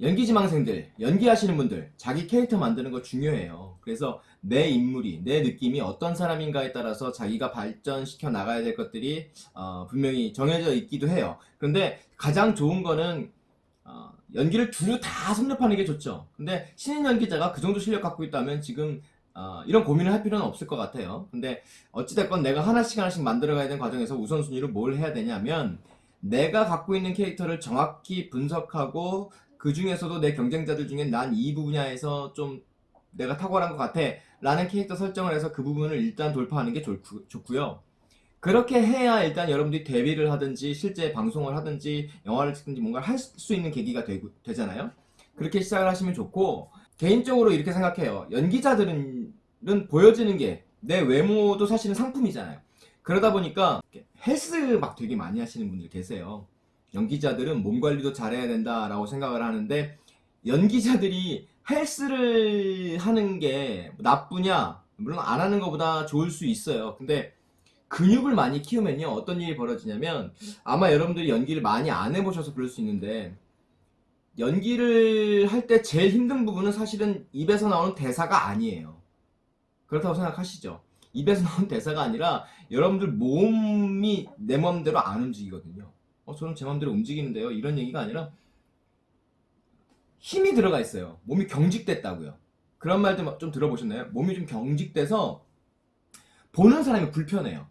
연기지망생들, 연기하시는 분들, 자기 캐릭터 만드는 거 중요해요. 그래서 내 인물이, 내 느낌이 어떤 사람인가에 따라서 자기가 발전시켜 나가야 될 것들이 어, 분명히 정해져 있기도 해요. 그런데 가장 좋은 거는 어, 연기를 두루 다 섭렵하는 게 좋죠. 근데 신인 연기자가 그 정도 실력 갖고 있다면 지금 어, 이런 고민을 할 필요는 없을 것 같아요. 근데 어찌됐건 내가 하나씩 하나씩 만들어가야 되는 과정에서 우선순위로 뭘 해야 되냐면 내가 갖고 있는 캐릭터를 정확히 분석하고 그 중에서도 내 경쟁자들 중에 난이 분야에서 좀 내가 탁월한 것 같아 라는 캐릭터 설정을 해서 그 부분을 일단 돌파하는 게 좋고, 좋고요. 그렇게 해야 일단 여러분들이 데뷔를 하든지 실제 방송을 하든지 영화를 찍든지 뭔가를 할 수 있는 계기가 되, 되잖아요. 그렇게 시작을 하시면 좋고 개인적으로 이렇게 생각해요. 연기자들은 보여지는 게 내 외모도 사실은 상품이잖아요. 그러다 보니까 헬스 막 되게 많이 하시는 분들 계세요. 연기자들은 몸 관리도 잘해야 된다라고 생각을 하는데 연기자들이 헬스를 하는 게 나쁘냐? 물론 안 하는 것보다 좋을 수 있어요. 근데 근육을 많이 키우면요 어떤 일이 벌어지냐면 아마 여러분들이 연기를 많이 안 해보셔서 그럴 수 있는데 연기를 할 때 제일 힘든 부분은 사실은 입에서 나오는 대사가 아니에요. 그렇다고 생각하시죠. 입에서 나오는 대사가 아니라 여러분들 몸이 내 맘대로 안 움직이거든요. 어, 저는 제 맘대로 움직이는데요. 이런 얘기가 아니라 힘이 들어가 있어요. 몸이 경직됐다고요. 그런 말도 좀 들어보셨나요? 몸이 좀 경직돼서 보는 사람이 불편해요.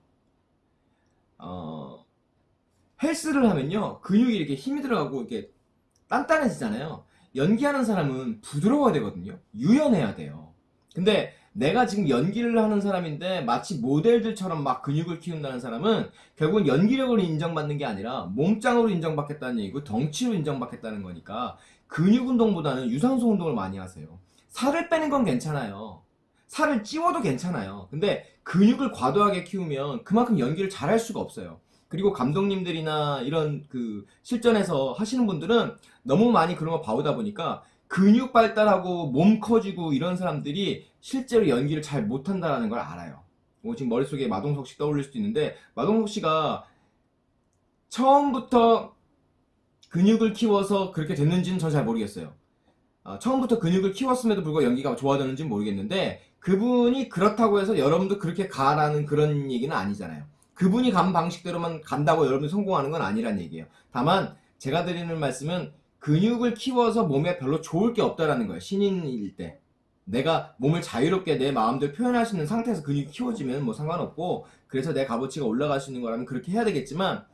어, 헬스를 하면요. 근육이 이렇게 힘이 들어가고 이렇게 단단해지잖아요. 연기하는 사람은 부드러워야 되거든요. 유연해야 돼요. 근데 내가 지금 연기를 하는 사람인데 마치 모델들처럼 막 근육을 키운다는 사람은 결국은 연기력으로 인정받는 게 아니라 몸짱으로 인정받겠다는 얘기고 덩치로 인정받겠다는 거니까 근육 운동보다는 유산소 운동을 많이 하세요. 살을 빼는 건 괜찮아요. 살을 찌워도 괜찮아요. 근데 근육을 과도하게 키우면 그만큼 연기를 잘 할 수가 없어요. 그리고 감독님들이나 이런 그 실전에서 하시는 분들은 너무 많이 그런 거 봐오다 보니까 근육 발달하고 몸 커지고 이런 사람들이 실제로 연기를 잘 못한다는 걸 알아요. 뭐 지금 머릿속에 마동석 씨 떠올릴 수도 있는데 마동석 씨가 처음부터 근육을 키워서 그렇게 됐는지는 전 잘 모르겠어요. 어, 처음부터 근육을 키웠음에도 불구하고 연기가 좋아졌는지는 모르겠는데 그분이 그렇다고 해서 여러분도 그렇게 가라는 그런 얘기는 아니잖아요. 그분이 간 방식대로만 간다고 여러분이 성공하는 건 아니란 얘기예요. 다만 제가 드리는 말씀은 근육을 키워서 몸에 별로 좋을 게 없다라는 거예요. 신인일 때. 내가 몸을 자유롭게 내 마음대로 표현할 수 있는 상태에서 근육이 키워지면 뭐 상관없고 그래서 내 값어치가 올라갈 수 있는 거라면 그렇게 해야 되겠지만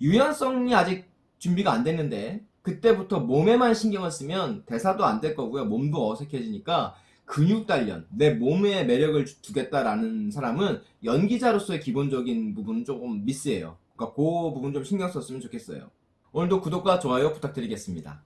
유연성이 아직 준비가 안 됐는데 그때부터 몸에만 신경을 쓰면 대사도 안 될 거고요. 몸도 어색해지니까 근육 단련, 내 몸에 매력을 두겠다라는 사람은 연기자로서의 기본적인 부분은 조금 미스해요. 그러니까 그 부분 좀 신경 썼으면 좋겠어요. 오늘도 구독과 좋아요 부탁드리겠습니다.